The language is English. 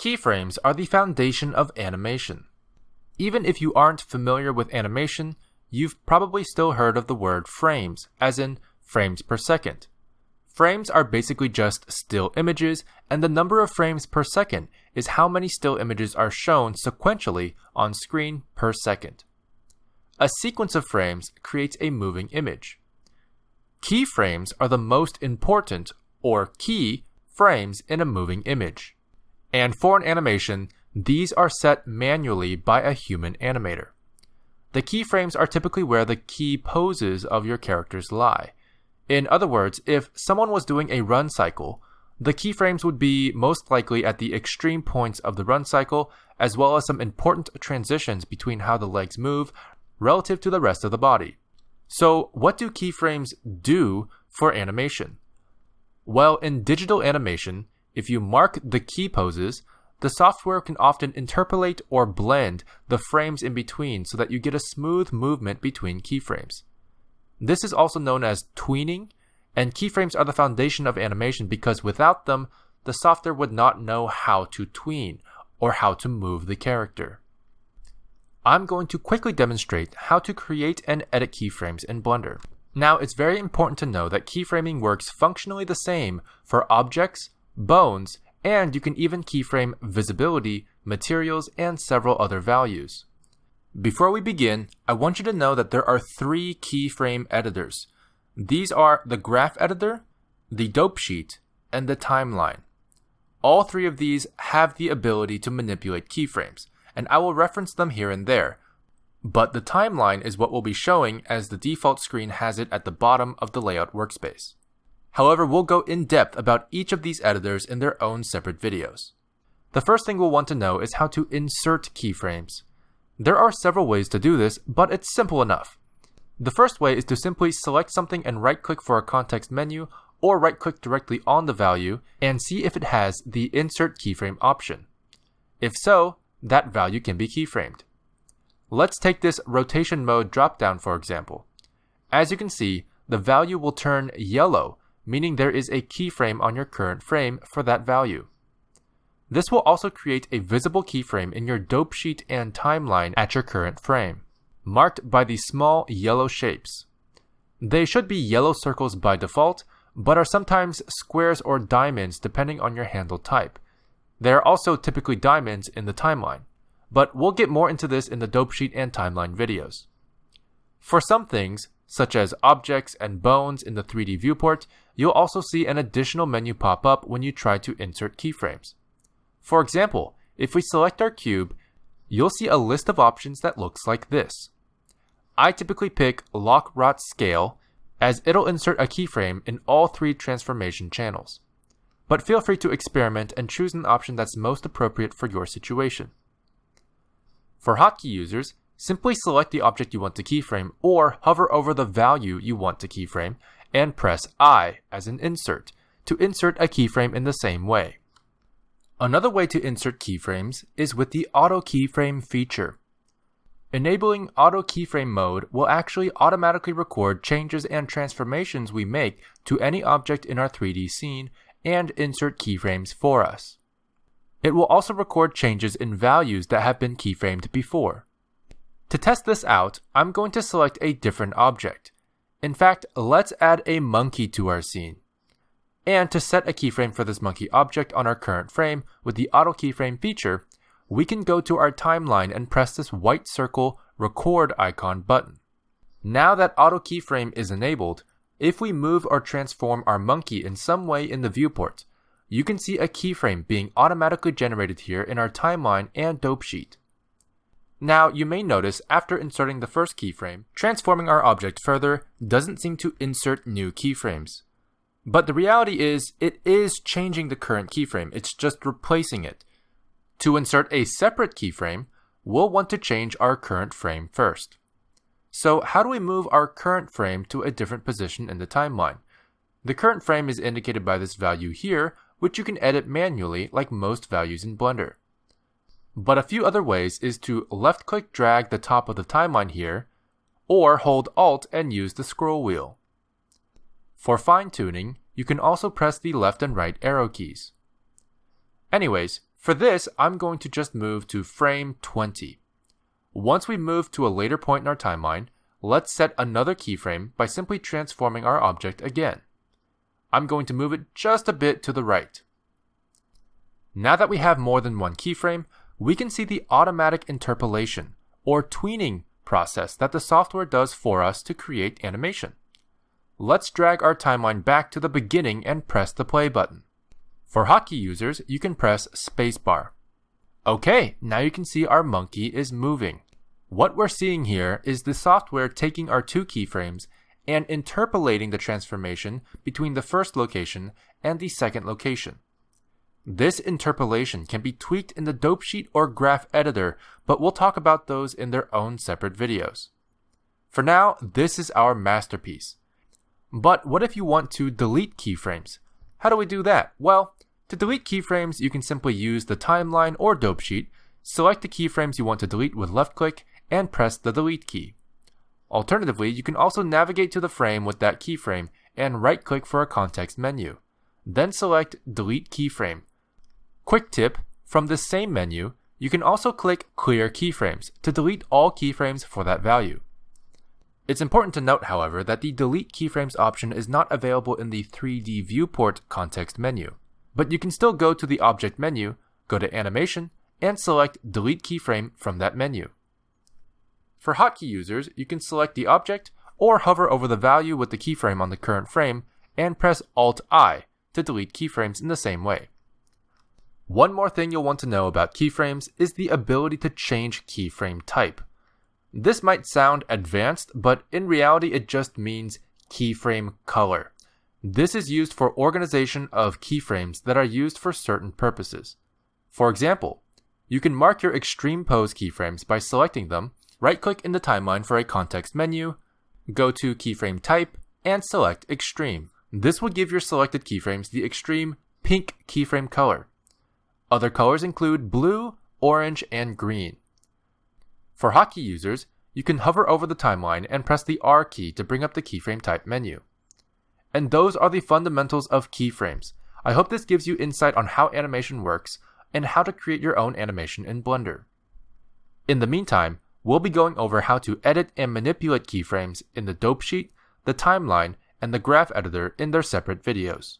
Keyframes are the foundation of animation. Even if you aren't familiar with animation, you've probably still heard of the word frames, as in frames per second. Frames are basically just still images, and the number of frames per second is how many still images are shown sequentially on screen per second. A sequence of frames creates a moving image. Keyframes are the most important, or key, frames in a moving image. And for an animation, these are set manually by a human animator. The keyframes are typically where the key poses of your characters lie. In other words, if someone was doing a run cycle, the keyframes would be most likely at the extreme points of the run cycle, as well as some important transitions between how the legs move relative to the rest of the body. So, what do keyframes do for animation? Well, in digital animation, if you mark the key poses, the software can often interpolate or blend the frames in between so that you get a smooth movement between keyframes. This is also known as tweening, and keyframes are the foundation of animation because without them, the software would not know how to tween or how to move the character. I'm going to quickly demonstrate how to create and edit keyframes in Blender. Now, it's very important to know that keyframing works functionally the same for objects, bones, and you can even keyframe visibility, materials, and several other values. Before we begin, I want you to know that there are three keyframe editors. These are the graph editor, the dope sheet, and the timeline. All three of these have the ability to manipulate keyframes, and I will reference them here and there. But the timeline is what we'll be showing as the default screen has it at the bottom of the layout workspace. However, we'll go in depth about each of these editors in their own separate videos. The first thing we'll want to know is how to insert keyframes. There are several ways to do this, but it's simple enough. The first way is to simply select something and right click for a context menu or right click directly on the value and see if it has the insert keyframe option. If so, that value can be keyframed. Let's take this rotation mode dropdown for example. As you can see, the value will turn yellow meaning there is a keyframe on your current frame for that value. This will also create a visible keyframe in your dope sheet and timeline at your current frame, marked by the small yellow shapes. They should be yellow circles by default, but are sometimes squares or diamonds depending on your handle type. They are also typically diamonds in the timeline, but we'll get more into this in the dope sheet and timeline videos. For some things, such as objects and bones in the 3D viewport, you'll also see an additional menu pop up when you try to insert keyframes. For example, if we select our cube, you'll see a list of options that looks like this. I typically pick Loc Rot Scale as it'll insert a keyframe in all three transformation channels. But feel free to experiment and choose an option that's most appropriate for your situation. For hotkey users, Simply select the object you want to keyframe or hover over the value you want to keyframe and press I as an insert to insert a keyframe in the same way. Another way to insert keyframes is with the auto keyframe feature. Enabling auto keyframe mode will actually automatically record changes and transformations we make to any object in our 3D scene and insert keyframes for us. It will also record changes in values that have been keyframed before. To test this out, I'm going to select a different object. In fact, let's add a monkey to our scene. And to set a keyframe for this monkey object on our current frame with the auto keyframe feature, we can go to our timeline and press this white circle record icon button. Now that auto keyframe is enabled, if we move or transform our monkey in some way in the viewport, you can see a keyframe being automatically generated here in our timeline and dope sheet. Now, you may notice after inserting the first keyframe, transforming our object further doesn't seem to insert new keyframes. But the reality is, it is changing the current keyframe, it's just replacing it. To insert a separate keyframe, we'll want to change our current frame first. So how do we move our current frame to a different position in the timeline? The current frame is indicated by this value here, which you can edit manually like most values in Blender. But a few other ways is to left click drag the top of the timeline here, or hold Alt and use the scroll wheel. For fine tuning, you can also press the left and right arrow keys. Anyways, For this, I'm going to just move to frame 20. Once we move to a later point in our timeline, let's set another keyframe by simply transforming our object again. I'm going to move it just a bit to the right. Now that we have more than one keyframe, we can see the automatic interpolation, or tweening process that the software does for us to create animation. Let's drag our timeline back to the beginning and press the play button. For hotkey users, you can press spacebar. Okay, now you can see our monkey is moving. What we're seeing here is the software taking our two keyframes and interpolating the transformation between the first location and the second location. This interpolation can be tweaked in the dope sheet or graph editor, but we'll talk about those in their own separate videos. For now, this is our masterpiece. But what if you want to delete keyframes? How do we do that? Well, to delete keyframes, you can simply use the timeline or dope sheet, select the keyframes you want to delete with left click, and press the delete key. Alternatively, you can also navigate to the frame with that keyframe and right click for a context menu. Then select delete keyframe. Quick tip, from this same menu, you can also click clear keyframes to delete all keyframes for that value. It's important to note, however, that the delete keyframes option is not available in the 3D viewport context menu but you can still go to the object menu, go to animation, and select delete keyframe from that menu. For hotkey users, you can select the object or hover over the value with the keyframe on the current frame and press Alt-I to delete keyframes in the same way. One more thing you'll want to know about keyframes is the ability to change keyframe type. This might sound advanced, but in reality it just means keyframe color. This is used for organization of keyframes that are used for certain purposes. For example, you can mark your extreme pose keyframes by selecting them, right-click in the timeline for a context menu, go to keyframe type, and select extreme. This will give your selected keyframes the extreme pink keyframe color. Other colors include blue, orange, and green. For hotkey users, you can hover over the timeline and press the R key to bring up the keyframe type menu. And those are the fundamentals of keyframes. I hope this gives you insight on how animation works and how to create your own animation in Blender. In the meantime, we'll be going over how to edit and manipulate keyframes in the dope sheet, the timeline, and the graph editor in their separate videos.